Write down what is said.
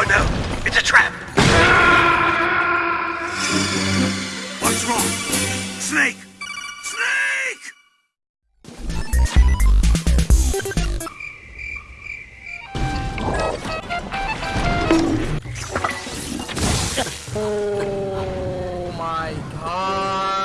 Oh no, it's a trap! What's wrong? Snake! Snake! Oh my god!